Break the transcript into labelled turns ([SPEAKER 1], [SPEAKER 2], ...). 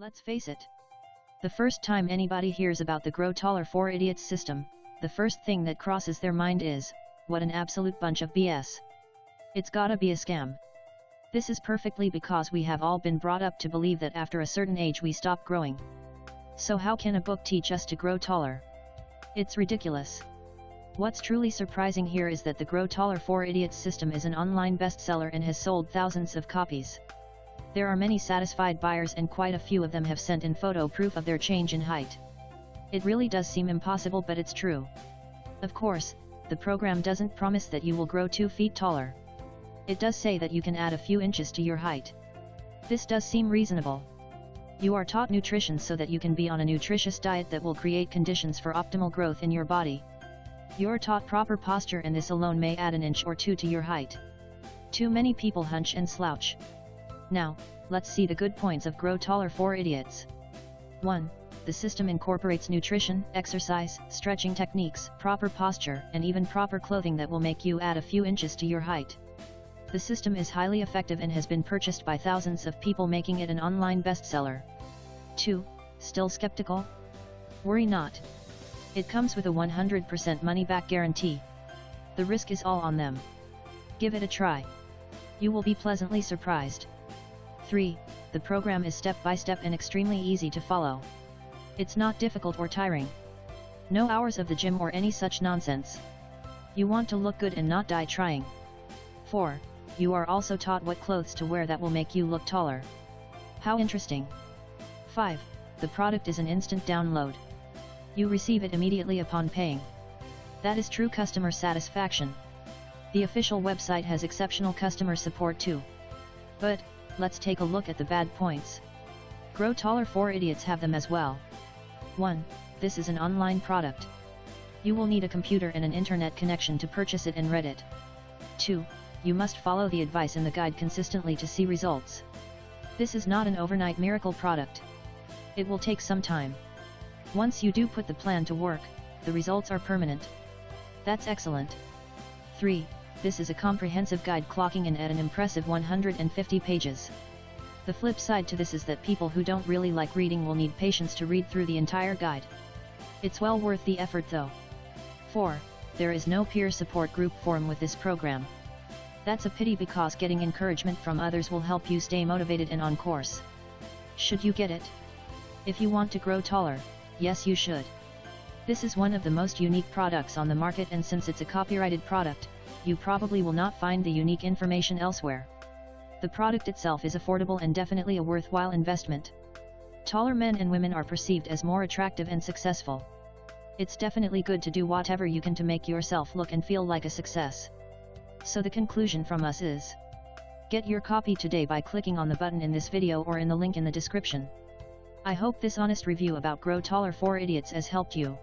[SPEAKER 1] Let's face it. The first time anybody hears about the Grow Taller for Idiots system, the first thing that crosses their mind is, what an absolute bunch of BS. It's gotta be a scam. This is perfectly because we have all been brought up to believe that after a certain age we stop growing. So how can a book teach us to grow taller? It's ridiculous. What's truly surprising here is that the Grow Taller for Idiots system is an online bestseller and has sold thousands of copies. There are many satisfied buyers and quite a few of them have sent in photo proof of their change in height. It really does seem impossible but it's true. Of course, the program doesn't promise that you will grow 2 feet taller. It does say that you can add a few inches to your height. This does seem reasonable. You are taught nutrition so that you can be on a nutritious diet that will create conditions for optimal growth in your body. You're taught proper posture and this alone may add an inch or two to your height. Too many people hunch and slouch. Now, let's see the good points of Grow Taller for Idiots. 1. The system incorporates nutrition, exercise, stretching techniques, proper posture, and even proper clothing that will make you add a few inches to your height. The system is highly effective and has been purchased by thousands of people making it an online bestseller. 2. Still skeptical? Worry not. It comes with a 100% money-back guarantee. The risk is all on them. Give it a try. You will be pleasantly surprised. 3. The program is step-by-step -step and extremely easy to follow. It's not difficult or tiring. No hours of the gym or any such nonsense. You want to look good and not die trying. 4. You are also taught what clothes to wear that will make you look taller. How interesting. 5. The product is an instant download. You receive it immediately upon paying. That is true customer satisfaction. The official website has exceptional customer support too. But, let's take a look at the bad points. Grow Taller for Idiots have them as well. 1. This is an online product. You will need a computer and an internet connection to purchase it and read it. 2. You must follow the advice in the guide consistently to see results. This is not an overnight miracle product. It will take some time. Once you do put the plan to work, the results are permanent. That's excellent. 3. This is a comprehensive guide clocking in at an impressive 150 pages. The flip side to this is that people who don't really like reading will need patience to read through the entire guide. It's well worth the effort though. 4. There is no peer support group forum with this program. That's a pity because getting encouragement from others will help you stay motivated and on course. Should you get it? If you want to grow taller, yes you should. This is one of the most unique products on the market and since it's a copyrighted product, you probably will not find the unique information elsewhere. The product itself is affordable and definitely a worthwhile investment. Taller men and women are perceived as more attractive and successful. It's definitely good to do whatever you can to make yourself look and feel like a success. So the conclusion from us is, Get your copy today by clicking on the button in this video or in the link in the description. I hope this honest review about Grow Taller for Idiots has helped you.